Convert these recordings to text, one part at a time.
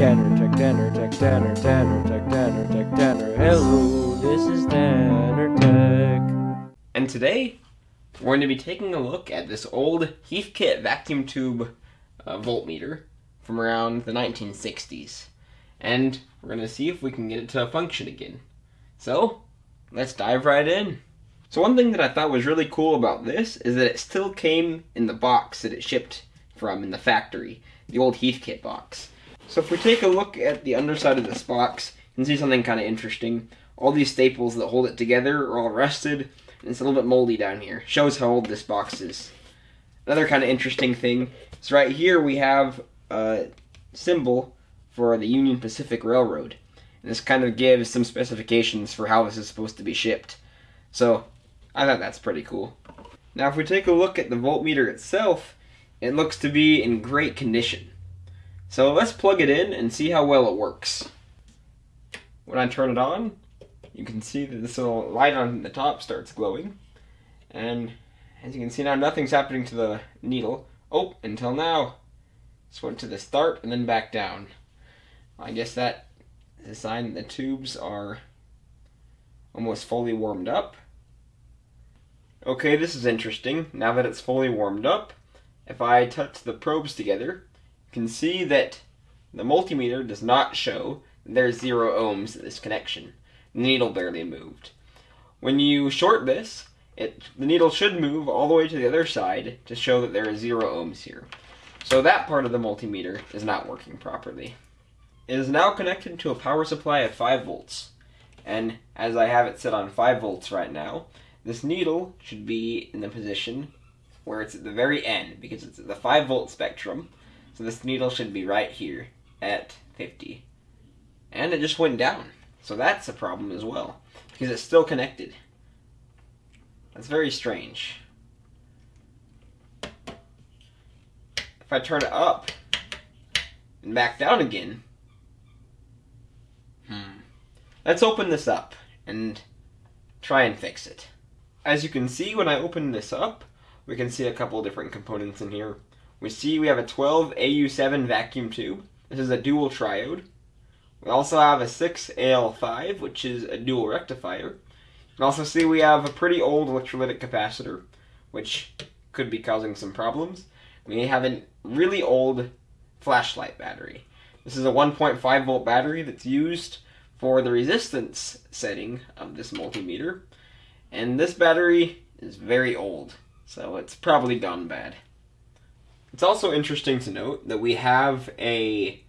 Tanner, Tech Tanner, Tech Tanner, Tanner, Tech Tanner, Tech Tanner. Hello, this is Tanner Tech. And today, we're going to be taking a look at this old Heathkit vacuum tube uh, voltmeter from around the 1960s. And we're going to see if we can get it to function again. So, let's dive right in. So one thing that I thought was really cool about this is that it still came in the box that it shipped from in the factory, the old Heathkit box. So if we take a look at the underside of this box, you can see something kind of interesting. All these staples that hold it together are all rusted, and it's a little bit moldy down here. Shows how old this box is. Another kind of interesting thing is right here we have a symbol for the Union Pacific Railroad. And this kind of gives some specifications for how this is supposed to be shipped. So I thought that's pretty cool. Now if we take a look at the voltmeter itself, it looks to be in great condition. So let's plug it in and see how well it works. When I turn it on, you can see that this little light on the top starts glowing. And as you can see now, nothing's happening to the needle. Oh, until now. Just went to the start and then back down. I guess that is a sign that the tubes are almost fully warmed up. Okay, this is interesting. Now that it's fully warmed up, if I touch the probes together, can see that the multimeter does not show there's zero ohms in this connection. The needle barely moved. When you short this, it, the needle should move all the way to the other side to show that there is zero ohms here. So that part of the multimeter is not working properly. It is now connected to a power supply of 5 volts. And as I have it set on 5 volts right now, this needle should be in the position where it's at the very end because it's at the 5 volt spectrum. So this needle should be right here at 50. And it just went down. So that's a problem as well because it's still connected. That's very strange. If I turn it up and back down again, hmm. Let's open this up and try and fix it. As you can see, when I open this up, we can see a couple different components in here. We see we have a 12 AU7 vacuum tube. This is a dual triode. We also have a 6AL5, which is a dual rectifier. And also see we have a pretty old electrolytic capacitor, which could be causing some problems. We have a really old flashlight battery. This is a 1.5 volt battery that's used for the resistance setting of this multimeter. And this battery is very old, so it's probably gone bad. It's also interesting to note that we have a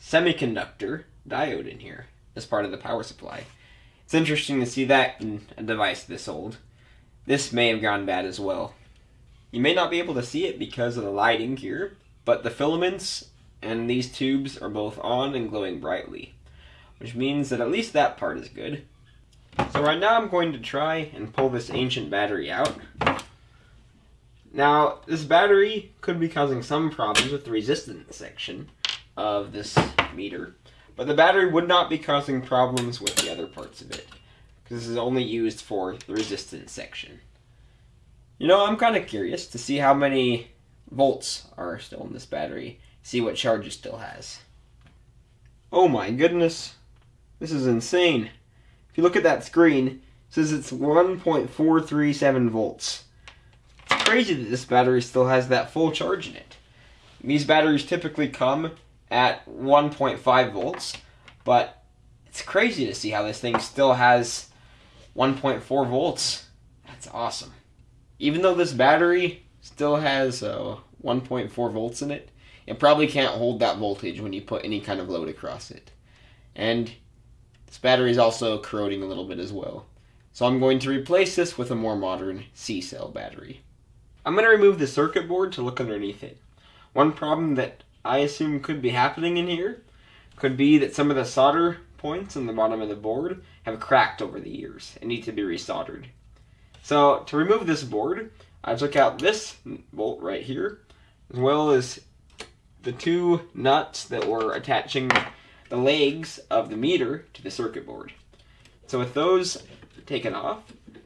semiconductor diode in here as part of the power supply. It's interesting to see that in a device this old. This may have gone bad as well. You may not be able to see it because of the lighting here, but the filaments and these tubes are both on and glowing brightly, which means that at least that part is good. So right now I'm going to try and pull this ancient battery out. Now, this battery could be causing some problems with the resistance section of this meter, but the battery would not be causing problems with the other parts of it, because this is only used for the resistance section. You know, I'm kind of curious to see how many volts are still in this battery, see what charge it still has. Oh my goodness, this is insane. If you look at that screen, it says it's 1.437 volts crazy that this battery still has that full charge in it. These batteries typically come at 1.5 volts, but it's crazy to see how this thing still has 1.4 volts. That's awesome. Even though this battery still has uh, 1.4 volts in it, it probably can't hold that voltage when you put any kind of load across it. And this battery is also corroding a little bit as well. So I'm going to replace this with a more modern C-cell battery. I'm going to remove the circuit board to look underneath it. One problem that I assume could be happening in here could be that some of the solder points on the bottom of the board have cracked over the years and need to be resoldered. So to remove this board, I took out this bolt right here, as well as the two nuts that were attaching the legs of the meter to the circuit board. So with those taken off,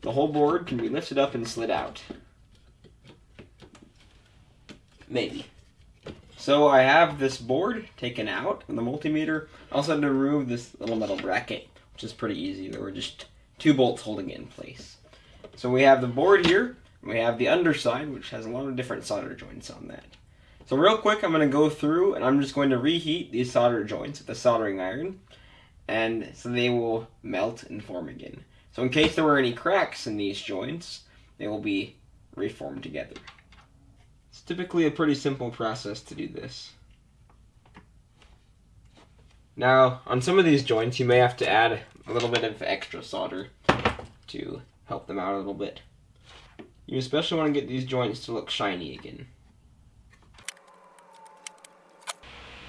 the whole board can be lifted up and slid out. Maybe. So I have this board taken out and the multimeter. I also had to remove this little metal bracket, which is pretty easy. There were just two bolts holding it in place. So we have the board here. We have the underside, which has a lot of different solder joints on that. So real quick, I'm going to go through and I'm just going to reheat these solder joints with the soldering iron. And so they will melt and form again. So in case there were any cracks in these joints, they will be reformed together. It's typically a pretty simple process to do this. Now, on some of these joints, you may have to add a little bit of extra solder to help them out a little bit. You especially want to get these joints to look shiny again.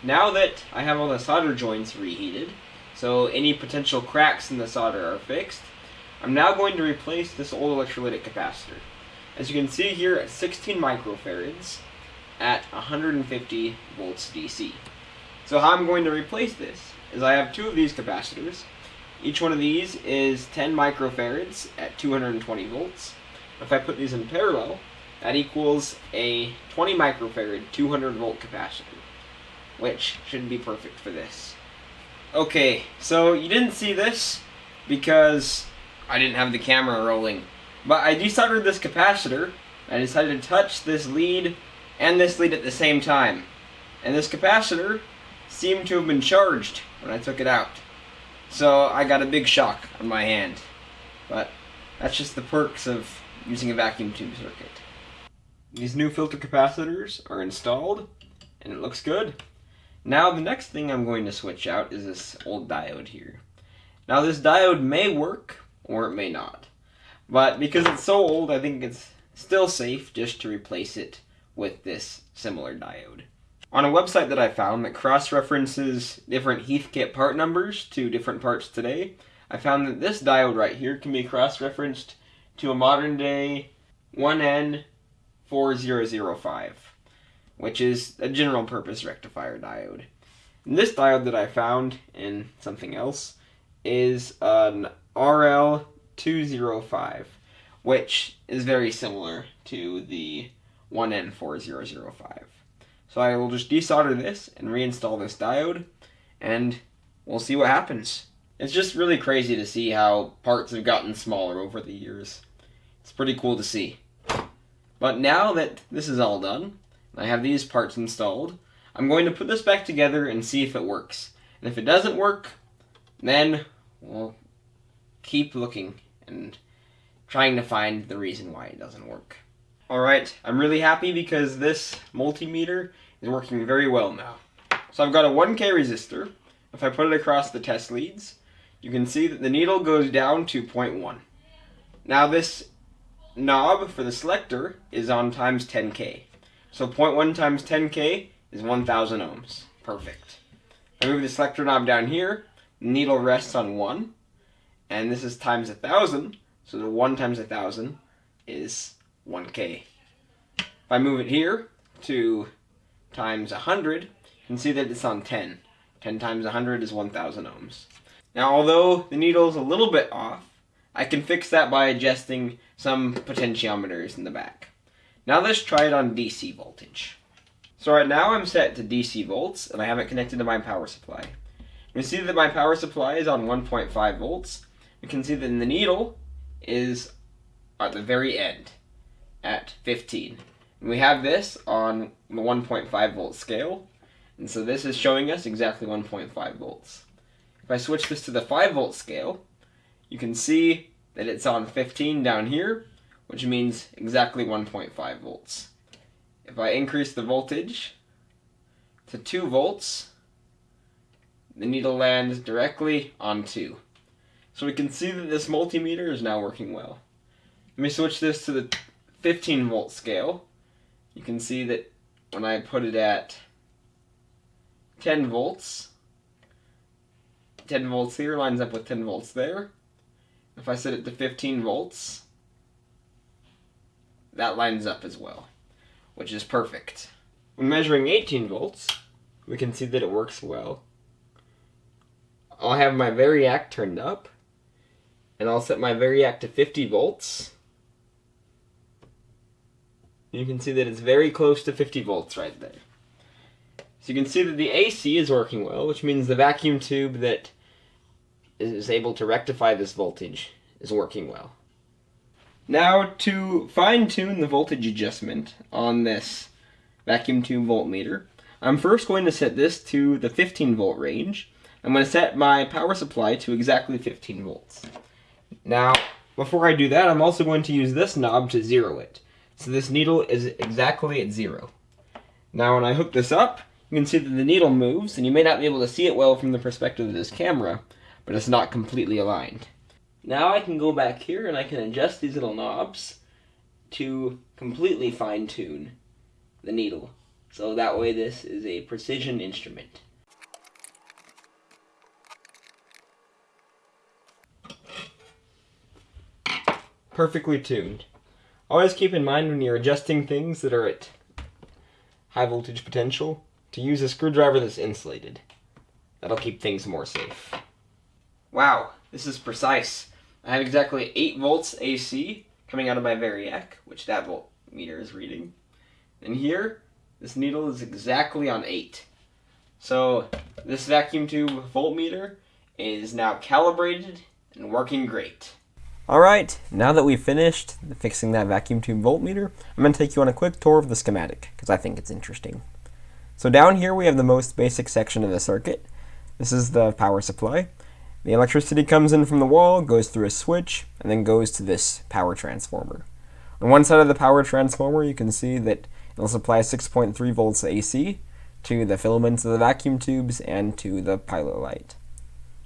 Now that I have all the solder joints reheated, so any potential cracks in the solder are fixed, I'm now going to replace this old electrolytic capacitor. As you can see here at 16 microfarads at 150 volts DC. So how I'm going to replace this is I have two of these capacitors. Each one of these is 10 microfarads at 220 volts. If I put these in parallel, that equals a 20 microfarad 200 volt capacitor, which should be perfect for this. Okay, so you didn't see this because I didn't have the camera rolling. But I desoldered this capacitor. I decided to touch this lead and this lead at the same time. And this capacitor seemed to have been charged when I took it out. So I got a big shock on my hand. But that's just the perks of using a vacuum tube circuit. These new filter capacitors are installed and it looks good. Now the next thing I'm going to switch out is this old diode here. Now this diode may work or it may not. But because it's so old, I think it's still safe just to replace it with this similar diode. On a website that I found that cross-references different Heathkit part numbers to different parts today, I found that this diode right here can be cross-referenced to a modern day 1N4005, which is a general purpose rectifier diode. And this diode that I found in something else is an RL205, which is very similar to the 1N4005. So I will just desolder this and reinstall this diode, and we'll see what happens. It's just really crazy to see how parts have gotten smaller over the years. It's pretty cool to see. But now that this is all done, I have these parts installed, I'm going to put this back together and see if it works. And if it doesn't work, then we'll keep looking and trying to find the reason why it doesn't work. Alright, I'm really happy because this multimeter is working very well now. So I've got a 1K resistor. If I put it across the test leads, you can see that the needle goes down to 0.1. Now this knob for the selector is on times 10K. So 0.1 times 10K is 1000 ohms. Perfect. I move the selector knob down here, needle rests on 1, and this is times a 1000, so the 1 times a 1000 is 1K. If I move it here to times 100, you can see that it's on 10. 10 times 100 is 1000 ohms. Now although the needle is a little bit off, I can fix that by adjusting some potentiometers in the back. Now let's try it on DC voltage. So right now I'm set to DC volts and I have it connected to my power supply. You see that my power supply is on 1.5 volts. You can see that the needle is at the very end at 15. And we have this on the 1.5 volt scale. And so this is showing us exactly 1.5 volts. If I switch this to the 5 volt scale, you can see that it's on 15 down here, which means exactly 1.5 volts. If I increase the voltage to 2 volts, the needle lands directly on 2. So we can see that this multimeter is now working well. Let me switch this to the 15 volt scale. You can see that when I put it at 10 volts, 10 volts here lines up with 10 volts there. If I set it to 15 volts, that lines up as well, which is perfect. When measuring 18 volts, we can see that it works well. I'll have my Variac turned up, and I'll set my Variac to 50 volts. You can see that it's very close to 50 volts right there. So you can see that the AC is working well, which means the vacuum tube that is able to rectify this voltage is working well. Now to fine tune the voltage adjustment on this vacuum tube voltmeter, I'm first going to set this to the 15 volt range. I'm going to set my power supply to exactly 15 volts. Now, before I do that, I'm also going to use this knob to zero it. So this needle is exactly at zero. Now when I hook this up, you can see that the needle moves, and you may not be able to see it well from the perspective of this camera, but it's not completely aligned. Now I can go back here and I can adjust these little knobs to completely fine tune the needle. So that way this is a precision instrument. Perfectly tuned. Always keep in mind when you're adjusting things that are at high voltage potential to use a screwdriver that's insulated. That'll keep things more safe. Wow, this is precise. I have exactly 8 volts AC coming out of my Variac, which that voltmeter is reading. And here, this needle is exactly on 8. So this vacuum tube voltmeter is now calibrated and working great. Alright, now that we've finished fixing that vacuum tube voltmeter, I'm going to take you on a quick tour of the schematic, because I think it's interesting. So down here we have the most basic section of the circuit. This is the power supply. The electricity comes in from the wall, goes through a switch, and then goes to this power transformer. On one side of the power transformer, you can see that it'll supply 6.3 volts AC to the filaments of the vacuum tubes and to the pilot light.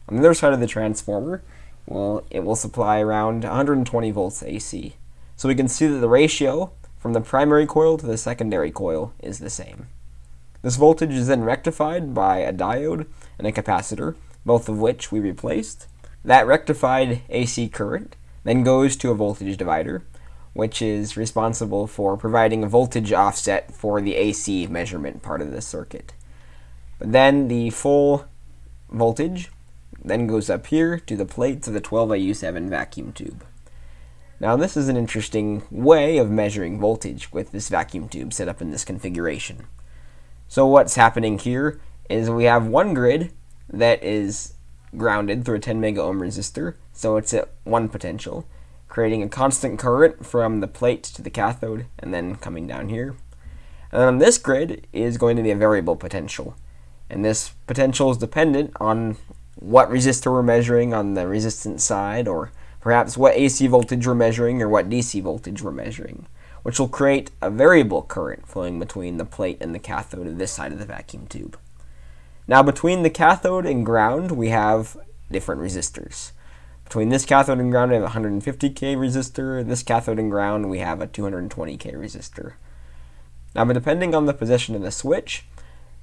On the other side of the transformer, well, it will supply around 120 volts AC. So we can see that the ratio from the primary coil to the secondary coil is the same. This voltage is then rectified by a diode and a capacitor, both of which we replaced. That rectified AC current then goes to a voltage divider, which is responsible for providing a voltage offset for the AC measurement part of the circuit. But then the full voltage then goes up here to the plates of the 12AU7 vacuum tube. Now this is an interesting way of measuring voltage with this vacuum tube set up in this configuration. So what's happening here is we have one grid that is grounded through a 10 mega ohm resistor, so it's at one potential, creating a constant current from the plate to the cathode and then coming down here. And on this grid is going to be a variable potential. And this potential is dependent on what resistor we're measuring on the resistance side, or perhaps what AC voltage we're measuring or what DC voltage we're measuring, which will create a variable current flowing between the plate and the cathode of this side of the vacuum tube. Now between the cathode and ground, we have different resistors. Between this cathode and ground, we have a 150k resistor. This cathode and ground, we have a 220k resistor. Now, depending on the position of the switch,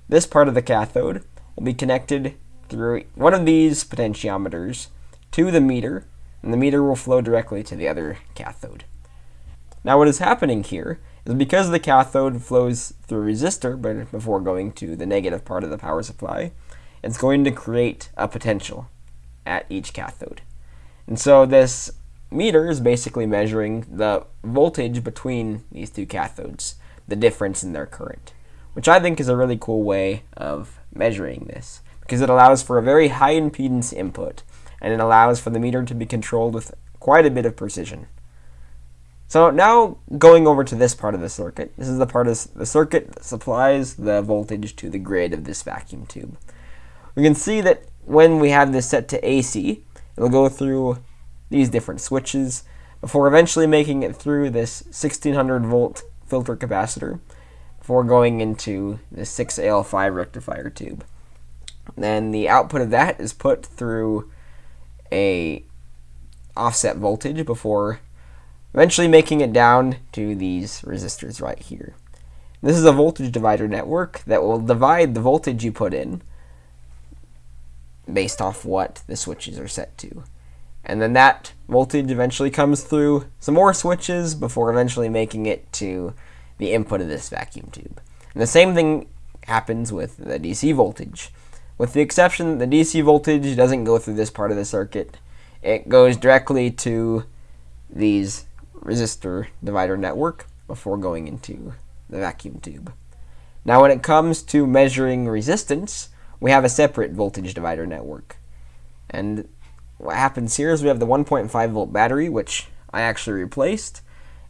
this part of the cathode will be connected through one of these potentiometers to the meter, and the meter will flow directly to the other cathode. Now what is happening here is because the cathode flows through a resistor but before going to the negative part of the power supply, it's going to create a potential at each cathode. And so this meter is basically measuring the voltage between these two cathodes, the difference in their current, which I think is a really cool way of measuring this because it allows for a very high impedance input and it allows for the meter to be controlled with quite a bit of precision. So now going over to this part of the circuit, this is the part of the circuit that supplies the voltage to the grid of this vacuum tube. We can see that when we have this set to AC, it'll go through these different switches before eventually making it through this 1600 volt filter capacitor before going into the 6AL5 rectifier tube. Then the output of that is put through a offset voltage before eventually making it down to these resistors right here. This is a voltage divider network that will divide the voltage you put in based off what the switches are set to. And then that voltage eventually comes through some more switches before eventually making it to the input of this vacuum tube. And the same thing happens with the DC voltage. With the exception that the DC voltage doesn't go through this part of the circuit. It goes directly to these resistor divider network before going into the vacuum tube. Now when it comes to measuring resistance, we have a separate voltage divider network. And what happens here is we have the 1.5 volt battery, which I actually replaced,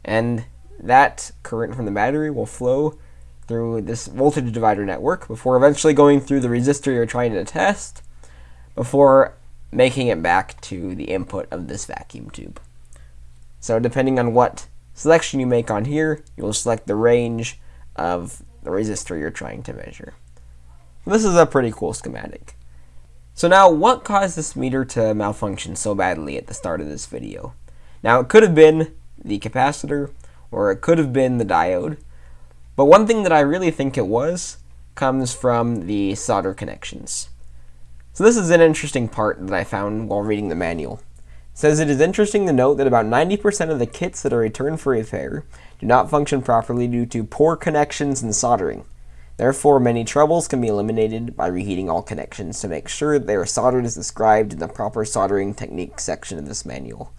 and that current from the battery will flow through this voltage divider network before eventually going through the resistor you're trying to test before making it back to the input of this vacuum tube. So depending on what selection you make on here, you'll select the range of the resistor you're trying to measure. This is a pretty cool schematic. So now, what caused this meter to malfunction so badly at the start of this video? Now, it could have been the capacitor, or it could have been the diode, but one thing that I really think it was comes from the solder connections. So this is an interesting part that I found while reading the manual. It says it is interesting to note that about 90% of the kits that are returned for repair do not function properly due to poor connections and soldering. Therefore, many troubles can be eliminated by reheating all connections to make sure they are soldered as described in the proper soldering technique section of this manual.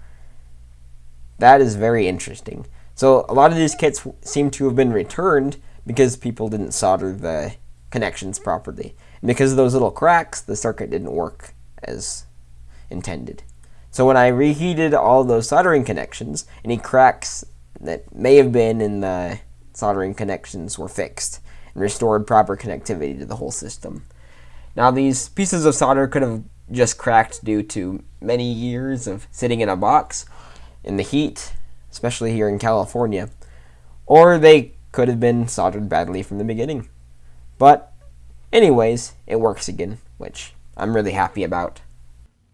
That is very interesting. So a lot of these kits seem to have been returned because people didn't solder the connections properly. And because of those little cracks, the circuit didn't work as intended. So when I reheated all those soldering connections, any cracks that may have been in the soldering connections were fixed and restored proper connectivity to the whole system. Now these pieces of solder could have just cracked due to many years of sitting in a box in the heat, especially here in California, or they could have been soldered badly from the beginning. But anyways, it works again, which I'm really happy about.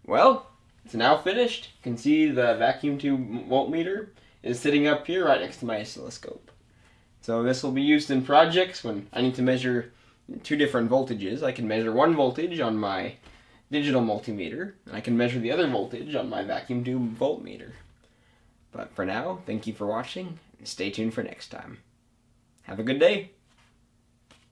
Well, it's now finished. You can see the vacuum tube voltmeter is sitting up here right next to my oscilloscope. So this will be used in projects when I need to measure two different voltages. I can measure one voltage on my digital multimeter, and I can measure the other voltage on my vacuum tube voltmeter. But for now, thank you for watching, and stay tuned for next time. Have a good day!